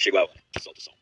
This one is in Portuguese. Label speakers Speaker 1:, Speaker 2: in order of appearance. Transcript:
Speaker 1: Chegou a hora. Solta o som.